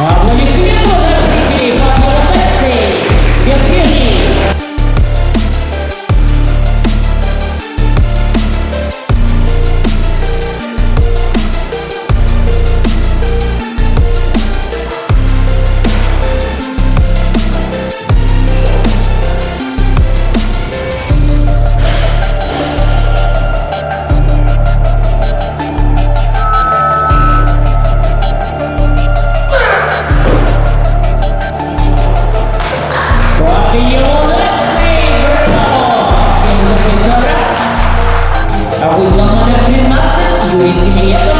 Well, you see, I'm a little bit. always on that pin, that's it. You see me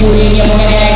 you in your head.